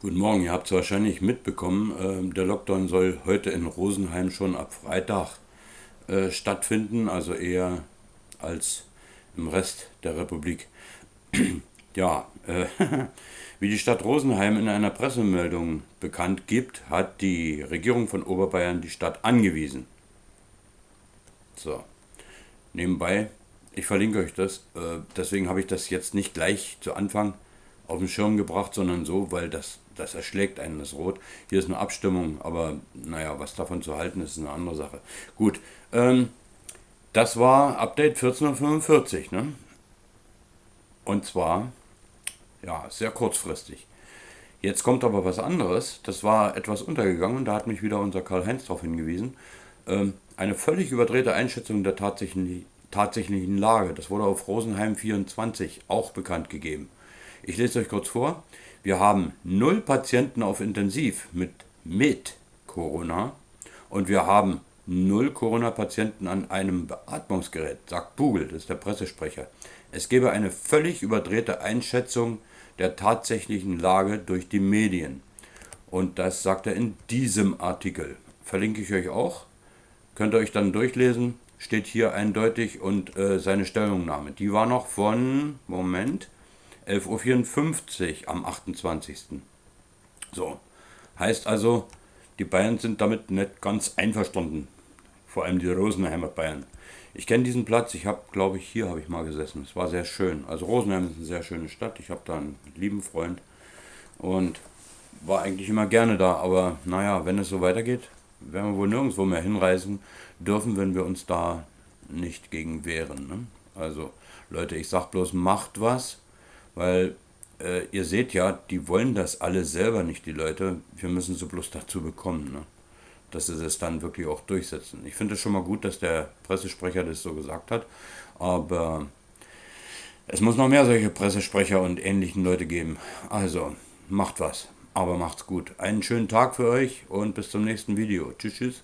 Guten Morgen, ihr habt es wahrscheinlich mitbekommen, äh, der Lockdown soll heute in Rosenheim schon ab Freitag äh, stattfinden, also eher als im Rest der Republik. ja, äh, wie die Stadt Rosenheim in einer Pressemeldung bekannt gibt, hat die Regierung von Oberbayern die Stadt angewiesen. So, nebenbei, ich verlinke euch das, äh, deswegen habe ich das jetzt nicht gleich zu Anfang auf den Schirm gebracht, sondern so, weil das, das erschlägt einen das Rot. Hier ist eine Abstimmung, aber naja, was davon zu halten ist, ist eine andere Sache. Gut, ähm, das war Update 14.45 ne? Und zwar, ja, sehr kurzfristig. Jetzt kommt aber was anderes, das war etwas untergegangen, da hat mich wieder unser Karl-Heinz darauf hingewiesen. Ähm, eine völlig überdrehte Einschätzung der tatsächlichen, tatsächlichen Lage, das wurde auf Rosenheim 24 auch bekannt gegeben. Ich lese euch kurz vor. Wir haben null Patienten auf Intensiv mit, mit Corona und wir haben null Corona-Patienten an einem Beatmungsgerät, sagt Bugel, das ist der Pressesprecher. Es gebe eine völlig überdrehte Einschätzung der tatsächlichen Lage durch die Medien. Und das sagt er in diesem Artikel. Verlinke ich euch auch. Könnt ihr euch dann durchlesen. Steht hier eindeutig und äh, seine Stellungnahme. Die war noch von, Moment, 11.54 Uhr am 28. So, heißt also, die Bayern sind damit nicht ganz einverstanden. Vor allem die Rosenheimer Bayern. Ich kenne diesen Platz, ich habe, glaube ich, hier habe ich mal gesessen. Es war sehr schön. Also Rosenheim ist eine sehr schöne Stadt. Ich habe da einen lieben Freund und war eigentlich immer gerne da. Aber naja, wenn es so weitergeht, werden wir wohl nirgendwo mehr hinreisen dürfen, wenn wir uns da nicht gegen wehren. Ne? Also Leute, ich sag bloß, macht was weil äh, ihr seht ja, die wollen das alle selber nicht, die Leute. Wir müssen sie bloß dazu bekommen, ne? dass sie das dann wirklich auch durchsetzen. Ich finde es schon mal gut, dass der Pressesprecher das so gesagt hat, aber es muss noch mehr solche Pressesprecher und ähnlichen Leute geben. Also, macht was, aber macht's gut. Einen schönen Tag für euch und bis zum nächsten Video. Tschüss, tschüss.